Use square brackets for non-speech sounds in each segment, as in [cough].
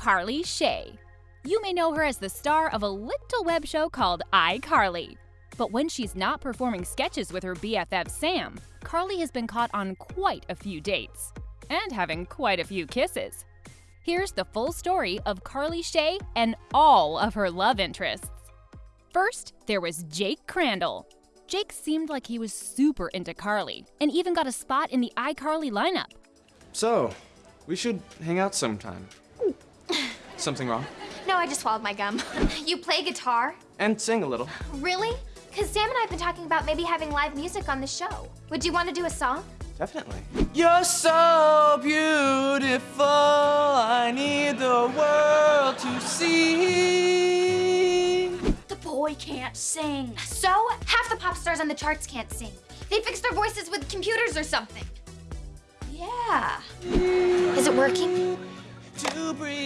Carly Shay. You may know her as the star of a little web show called iCarly. But when she's not performing sketches with her BFF Sam, Carly has been caught on quite a few dates and having quite a few kisses. Here's the full story of Carly Shay and all of her love interests. First, there was Jake Crandall. Jake seemed like he was super into Carly and even got a spot in the iCarly lineup. So, we should hang out sometime. Something wrong? No, I just swallowed my gum. [laughs] you play guitar? And sing a little. Really? Because Sam and I have been talking about maybe having live music on the show. Would you want to do a song? Definitely. You're so beautiful, I need the world to see. The boy can't sing. So? Half the pop stars on the charts can't sing. They fix their voices with computers or something. Yeah. Is it working? To breathe.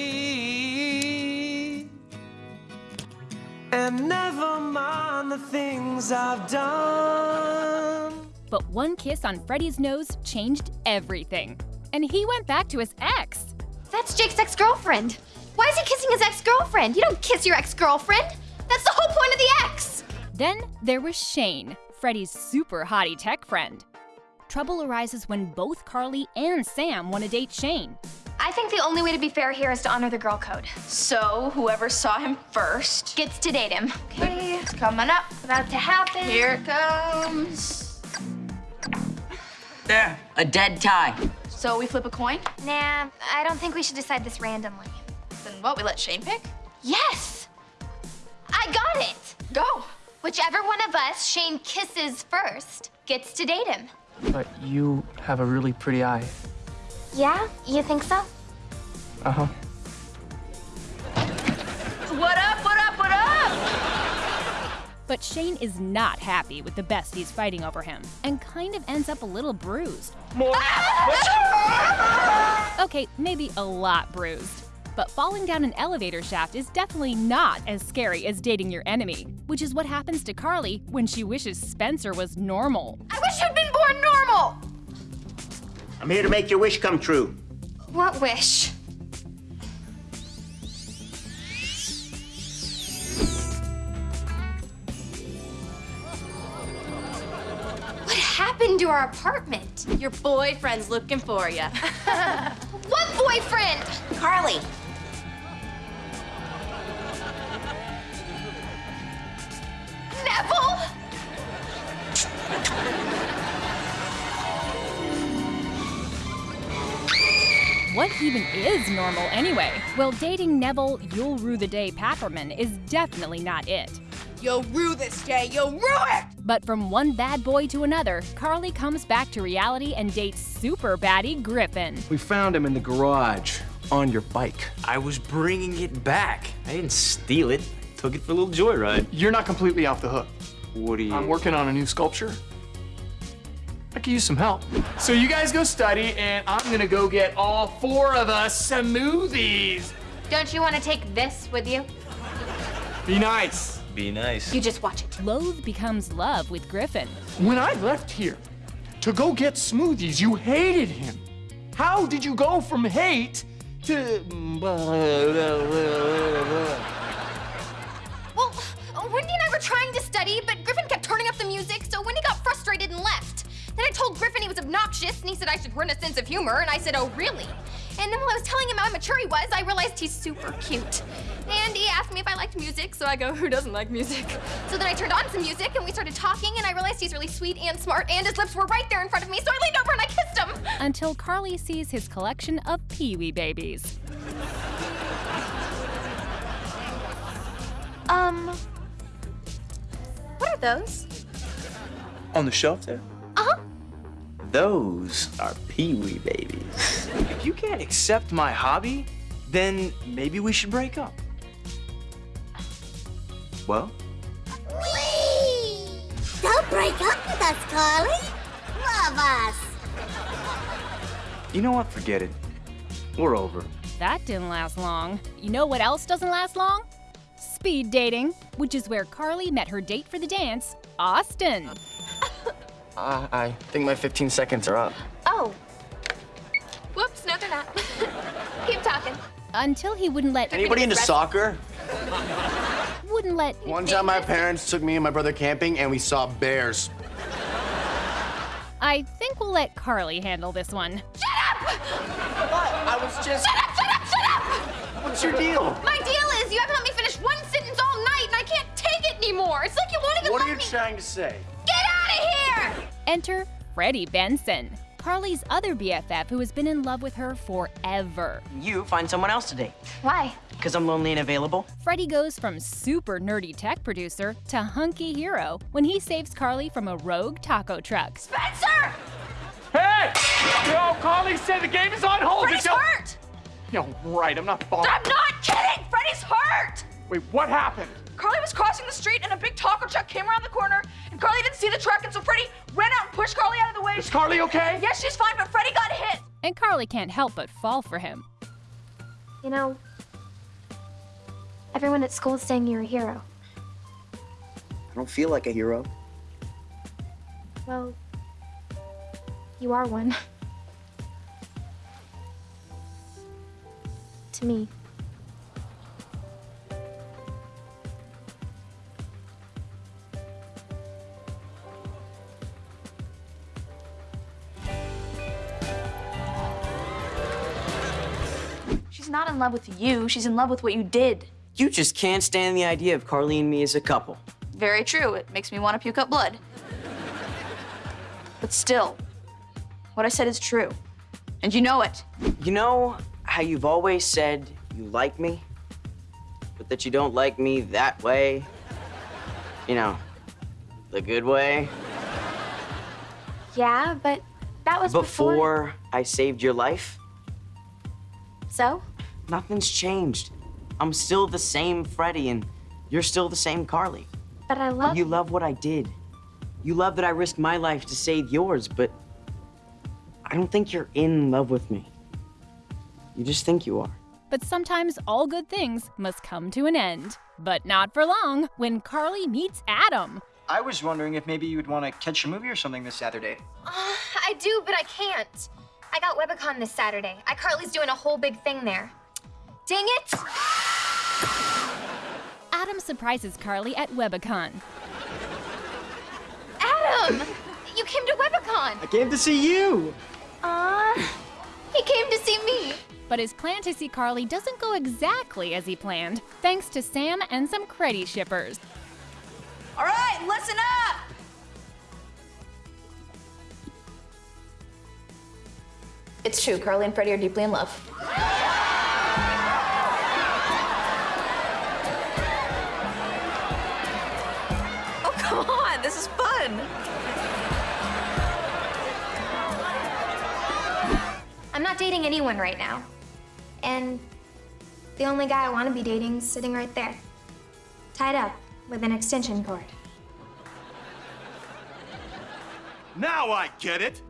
And never mind the things I've done. But one kiss on Freddie's nose changed everything. And he went back to his ex. That's Jake's ex-girlfriend. Why is he kissing his ex-girlfriend? You don't kiss your ex-girlfriend. That's the whole point of the ex. Then there was Shane, Freddie's super hottie tech friend. Trouble arises when both Carly and Sam want to date Shane. I think the only way to be fair here is to honor the girl code. So, whoever saw him first Gets to date him. Okay, it's coming up. About to happen. Here it comes. There, a dead tie. So we flip a coin? Nah, I don't think we should decide this randomly. Then what, we let Shane pick? Yes! I got it! Go. Whichever one of us Shane kisses first gets to date him. But you have a really pretty eye. Yeah? You think so? Uh-huh. What up, what up, what up? But Shane is not happy with the besties fighting over him and kind of ends up a little bruised. [laughs] Okay, maybe a lot bruised. But falling down an elevator shaft is definitely not as scary as dating your enemy, which is what happens to Carly when she wishes Spencer was normal. I wish you'd been born normal! I'm here to make your wish come true. What wish? What happened to our apartment? Your boyfriend's looking for you. [laughs] What boyfriend? Carly. Neville? What even is normal anyway? Well, dating Neville You'll Rue the Day Papperman is definitely not it. You'll rue this day, you'll rue it! But from one bad boy to another, Carly comes back to reality and dates super baddie Griffin. We found him in the garage on your bike. I was bringing it back. I didn't steal it. Took it for a little joyride. You're not completely off the hook. What do you? I'm working on a new sculpture. I could use some help. So you guys go study, and I'm gonna go get all four of us smoothies. Don't you want to take this with you? Be nice. Be nice. You just watch it. Loathe becomes love with Griffin. When I left here to go get smoothies, you hated him. How did you go from hate to... Well, Wendy and I were trying to study, but Griffin kept turning up the music, so Wendy got frustrated and left. Then I told Griffin he was obnoxious, and he said I should learn a sense of humor, and I said, oh, really? And then while I was telling him how immature he was, I realized he's super cute. And he asked me if I liked music, so I go, who doesn't like music? So then I turned on some music, and we started talking, and I realized he's really sweet and smart, and his lips were right there in front of me, so I leaned over and I kissed him. Until Carly sees his collection of Pee Wee babies. Um, what are those? On the shelf there? Those are Pee-wee babies. if you can't accept my hobby, then maybe we should break up. Well, Whee! Don't break up with us, Carly. Love us. you know what? Forget it. We're over. That didn't last long. You know what else doesn't last long? Speed dating, which is where Carly met her date for the dance, Austin. Uh, I think my 15 seconds are up. Oh. Whoops, no, they're not. [laughs] Keep talking. Until he wouldn't let Anybody into soccer? wouldn't let One time my parents took me and my brother camping and we saw bears. I think we'll let Carly handle this one. Shut up! What? I was just. Shut up, shut up, shut up! What's your deal? My deal is you haven't let me finish one sentence all night and I can't take it anymore. It's like you won't even What are let you me. trying to say? Get out of here! Enter Freddie Benson, Carly's other BFF who has been in love with her forever. You find someone else to date. Why? Because I'm lonely and available. Freddie goes from super nerdy tech producer to hunky hero when he saves Carly from a rogue taco truck. Spencer! Hey! Yo, Carly said the game is on hold. Freddie's It's- hurt! Yo, right, I'm not falling. I'm not kidding! Freddie's hurt! Wait, what happened? Carly was crossing the street and a big taco truck came around the corner and Carly didn't see the truck and so Freddie ran out and pushed Carly out of the way. Is Carly okay? Yes, she's fine, but Freddie got hit. And Carly can't help but fall for him. You know, everyone at school is saying you're a hero. I don't feel like a hero. Well, you are one. [laughs] to me. In love with you, she's in love with what you did. You just can't stand the idea of Carly and me as a couple. Very true. It makes me want to puke up blood. But still, what I said is true. And you know it. You know how you've always said you like me, but that you don't like me that way? You know, the good way? Yeah, but that was Before I saved your life? So? Nothing's changed. I'm still the same Freddie, and you're still the same Carly. But I love You love what I did. You love that I risked my life to save yours, but I don't think you're in love with me. You just think you are. But sometimes all good things must come to an end. But not for long when Carly meets Adam. I was wondering if maybe you'd want to catch a movie or something this Saturday. Uh, I do, but I can't. I got Webicon this Saturday. iCarly's doing a whole big thing there. Dang it! Adam surprises Carly at Webicon. Adam! You came to Webicon! I came to see you. Aw, he came to see me. But his plan to see Carly doesn't go exactly as he planned, thanks to Sam and some creddy shippers. All right, listen up. It's true, Carly and Freddie are deeply in love. Not dating anyone right now. And the only guy I want to be dating is sitting right there, tied up with an extension cord. Now I get it.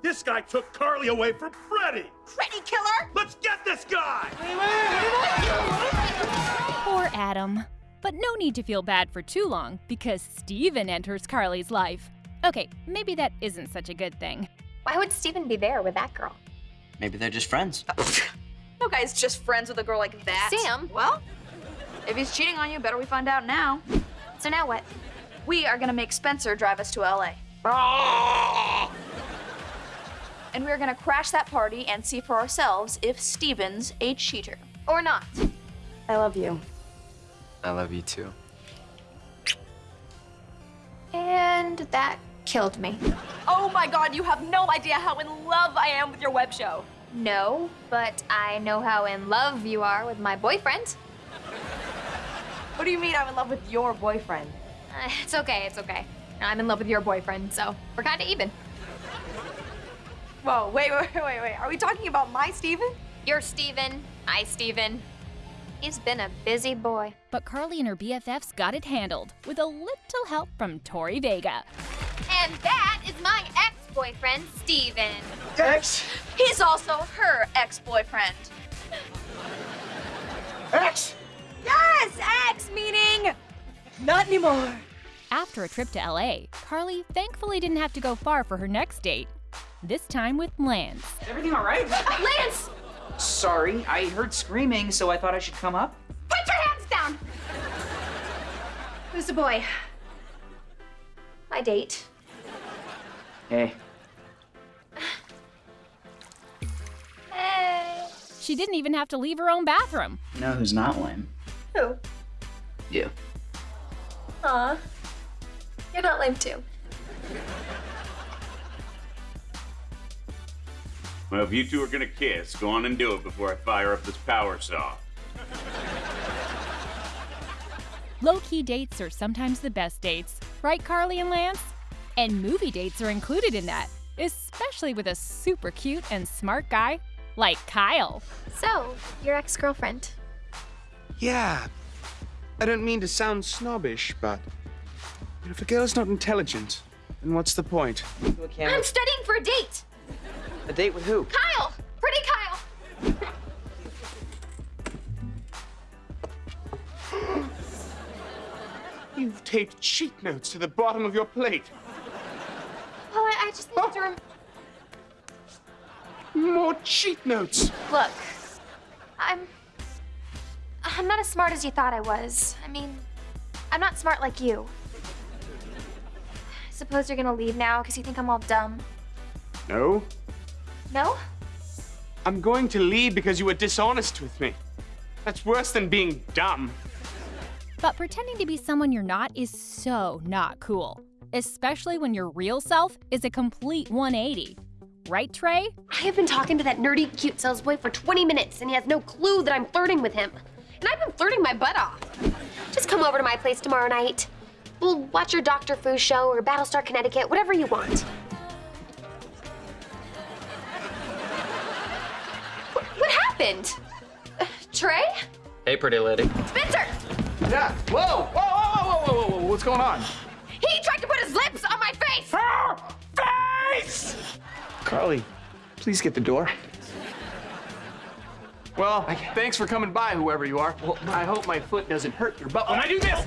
This guy took Carly away from Freddie. Freddie killer? Let's get this guy. Poor Adam. But no need to feel bad for too long because Steven enters Carly's life. Okay, maybe that isn't such a good thing. Why would Steven be there with that girl? Maybe they're just friends. [laughs] No guy's just friends with a girl like that. Sam. Well, if he's cheating on you, better we find out now. So now what? We are gonna make Spencer drive us to LA. [laughs] And we're gonna crash that party and see for ourselves if Steven's a cheater. Or not? I love you. I love you too. And that killed me. Oh my god, you have no idea how in love I am with your web show. No, but I know how in love you are with my boyfriend. What do you mean I'm in love with your boyfriend? Uh, it's okay, it's okay. I'm in love with your boyfriend, so we're kind of even. Whoa, [laughs] wait, wait, wait, wait. Are we talking about my Steven? You're Steven. I, Steven. He's been a busy boy. But Carly and her BFFs got it handled with a little help from Tori Vega. And that is my ex-boyfriend, Steven. Ex? He's also her ex-boyfriend. Ex? Yes, ex meaning not anymore. After a trip to LA, Carly thankfully didn't have to go far for her next date. This time with Lance. Is Everything all right? Lance! Sorry, I heard screaming, so I thought I should come up. Put your hands down! Who's the boy? My date. Hey. Hey. She didn't even have to leave her own bathroom. You know who's not lame? Who? You. Aw. You're not lame too. Well, if you two are gonna kiss, go on and do it before I fire up this power saw. Low key dates are sometimes the best dates, right, Carly and Lance? And movie dates are included in that, especially with a super cute and smart guy like Kyle. So, your ex girlfriend. Yeah. I don't mean to sound snobbish, but if a girl's not intelligent, then what's the point? I'm studying for a date! A date with who? Kyle! Pretty Kyle! You've taped cheat notes to the bottom of your plate. Well, I, I just need to rem- More cheat notes. Look, I'm. I'm not as smart as you thought I was. I mean, I'm not smart like you. I Suppose you're gonna leave now because you think I'm all dumb. No, No? I'm going to leave because you were dishonest with me. That's worse than being dumb. But pretending to be someone you're not is so not cool, especially when your real self is a complete 180. Right, Trey? I have been talking to that nerdy cute sales boy for 20 minutes and he has no clue that I'm flirting with him. And I've been flirting my butt off. Just come over to my place tomorrow night. We'll watch your Dr. Fu show or Battlestar Connecticut, whatever you want. What, what happened? Uh, Trey? Hey, pretty lady. Spencer! Yeah. Whoa! Whoa! Whoa! Whoa! Whoa! Whoa! whoa. What's going on? He tried to put his lips on my face! Face! Carly, please get the door. Well, thanks for coming by, whoever you are. Well, I hope my foot doesn't hurt your butt when I do this.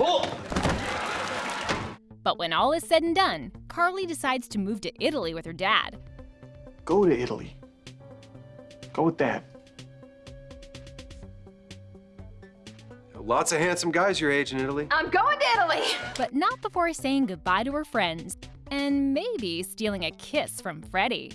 But when all is said and done, Carly decides to move to Italy with her dad. Go to Italy. Go with that. Lots of handsome guys your age in Italy. I'm going to Italy! But not before saying goodbye to her friends and maybe stealing a kiss from Freddie.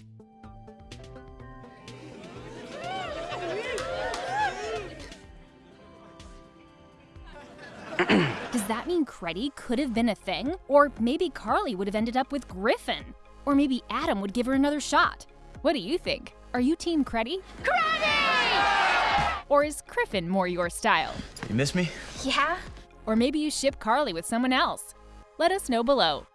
Does that mean Creddy could have been a thing? Or maybe Carly would have ended up with Griffin? Or maybe Adam would give her another shot? What do you think? Are you Team Creddy? Creddy! Or is Griffin more your style? You miss me? Yeah? Or maybe you ship Carly with someone else? Let us know below.